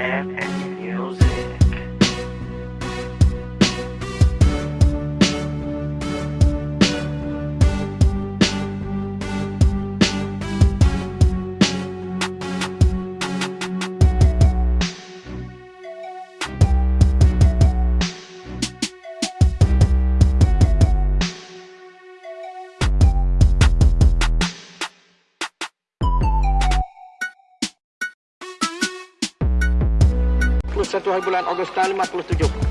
and music. Satu hari bulan Ogos tahun 57.